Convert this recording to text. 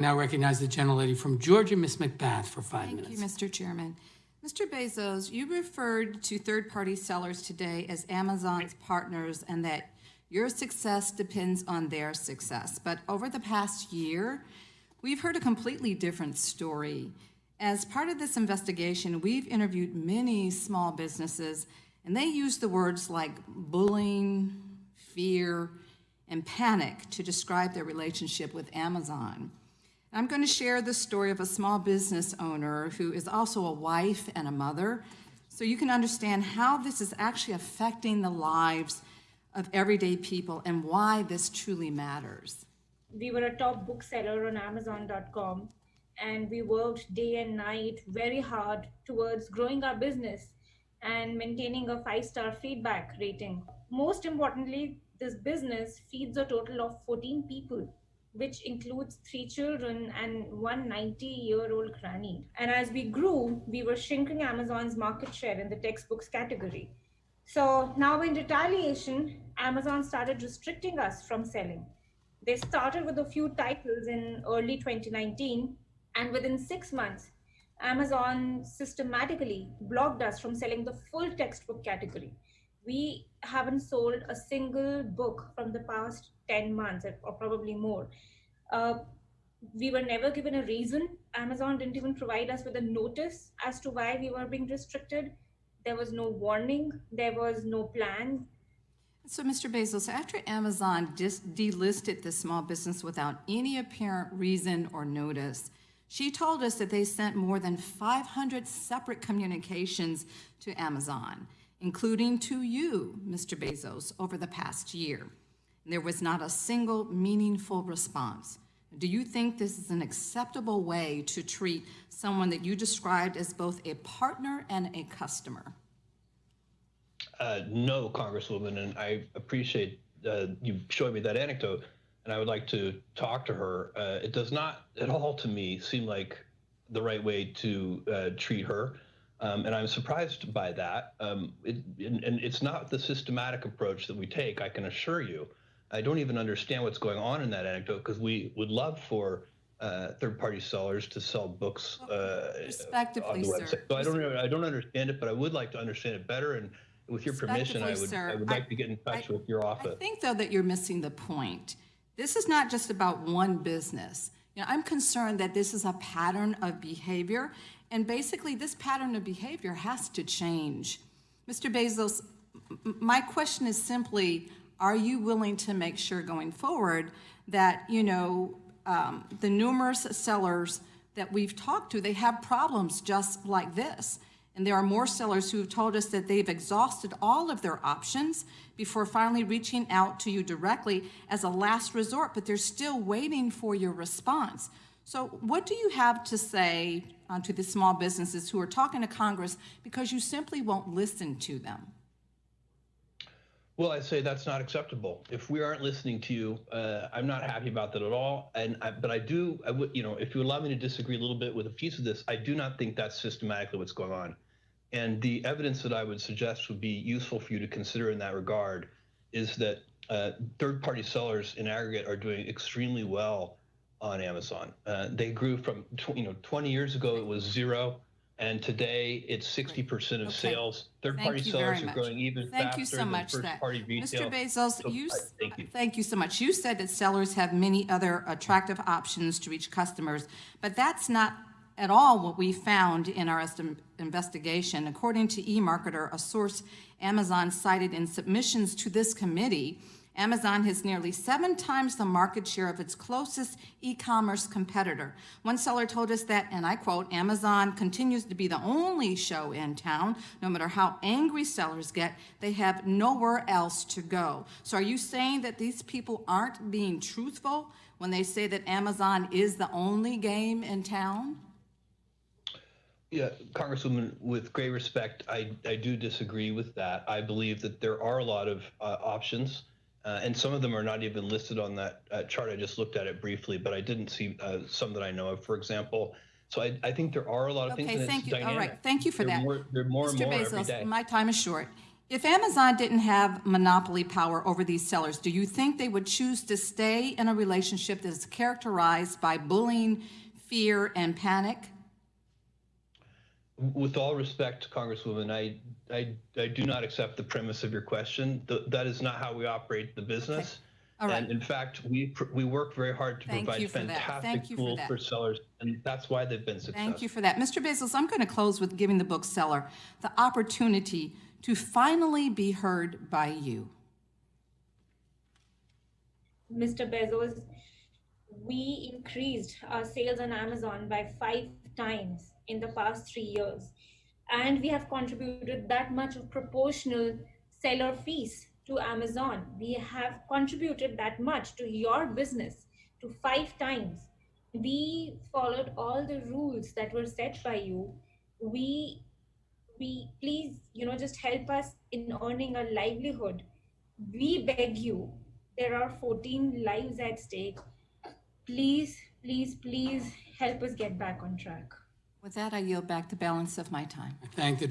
Now recognize the gentlelady from Georgia, Ms. McBath, for five Thank you, minutes. Mr. Chairman. Mr. Bezos, you referred to third-party sellers today as Amazon's partners and that your success depends on their success. But over the past year, we've heard a completely different story. As part of this investigation, we've interviewed many small businesses, and they use the words like bullying, fear, and panic to describe their relationship with Amazon. I'm going to share the story of a small business owner who is also a wife and a mother, so you can understand how this is actually affecting the lives of everyday people and why this truly matters. we were a top bookseller on amazon.com and we worked day and night very hard towards growing our business and maintaining a five star feedback rating. Most importantly this business feeds a total of 14 people which includes three children and one 90 year old granny. And as we grew we were shrinking amazon's market share in the textbooks category. So now in retaliation amazon started restricting us from selling. They started with a few titles in early 2019, and within six months, Amazon systematically blocked us from selling the full textbook category. We haven't sold a single book from the past 10 months, or probably more. Uh, we were never given a reason. Amazon didn't even provide us with a notice as to why we were being restricted. There was no warning, there was no plan, So, Mr. Bezos, after Amazon dis- delisted the small business without any apparent reason or notice, she told us that they sent more than 500 separate communications to Amazon, including to you, Mr. Bezos, over the past year. There was not a single meaningful response. Do you think this is an acceptable way to treat someone that you described as both a partner and a customer? Uh, no, Congresswoman, and I appreciate uh, you showing me that anecdote, and I would like to talk to her. Uh, it does not at all to me seem like the right way to uh, treat her, um, and I'm surprised by that. Um, it, and, and it's not the systematic approach that we take, I can assure you. I don't even understand what's going on in that anecdote because we would love for uh, third-party sellers to sell books uh, on Respectively, the sir. website. So I don't I don't understand it, but I would like to understand it better. And with your permission, I would, sir, I would I- like to get in touch I- with your office. I think, though, that you're missing the point. This is not just about one business. You know, I'm concerned that this is a pattern of behavior, and basically, this pattern of behavior has to change. Mr. Bezos, my question is simply, are you willing to make sure going forward that, you know, um, the numerous sellers that we've talked to, they have problems just like this? And there are more sellers who have told us that they've exhausted all of their options before finally reaching out to you directly as a last resort, but they're still waiting for your response. So, what do you have to say uh, to the small businesses who are talking to Congress because you simply won't listen to them? Well, I say that's not acceptable. If we aren't listening to you, uh, I'm not happy about that at all. And I, but I do, I would, you know, if you allow me to disagree a little bit with a piece of this, I do not think that's systematically what's going on. And the evidence that I would suggest would be useful for you to consider in that regard is that uh, third-party sellers in aggregate are doing extremely well on Amazon. Uh, they grew from, you know, 20 years ago it was zero, and today it's 60% of Okay. sales. Third-party sellers are growing even Thank you so than much. First-party retail. Mr. Bezos, So, you, thank you. thank you so much. You said that sellers have many other attractive options to reach customers, but that's not at all what we found in our investigation. According to eMarketer, a source Amazon cited in submissions to this committee, Amazon has nearly seven times the market share of its closest e-commerce competitor. One seller told us that, and I quote, Amazon continues to be the only show in town. No matter how angry sellers get, they have nowhere else to go. So are you saying that these people aren't being truthful when they say that Amazon is the only game in town? Yeah, Congresswoman, with great respect, I, I do disagree with that. I believe that there are a lot of uh, options, uh, and some of them are not even listed on that uh, chart. I just looked at it briefly, but I didn't see uh, some that I know of, for example. So I, I think there are a lot of things, Okay, and thank you. All dynamic. right, thank you for They're that. More, they're more and Mr. more every day. Bezos, my time is short. If Amazon didn't have monopoly power over these sellers, do you think they would choose to stay in a relationship that is characterized by bullying, fear, and panic? With all respect, Congresswoman, I, I, I do not accept the premise of your question. Th- that is not how we operate the business. All right. And in fact, we we work very hard to Thank provide you for that. fantastic Thank you for tools for sellers, and that's why they've been successful. Thank you for that. Mr. Bezos, I'm going to close with giving the bookseller the opportunity to finally be heard by you. Mr. Bezos, we increased our sales on Amazon by five times in the past three years. And we have contributed that much of proportional seller fees to Amazon. We have contributed that much to your business to five times. We followed all the rules that were set by you. We we please, you know, just help us in earning a livelihood. We beg you there are 14 lives at stake. Please, please, please help us get back on track. With that, I yield back the balance of my time. I thank the